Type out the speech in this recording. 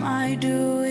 am I doing?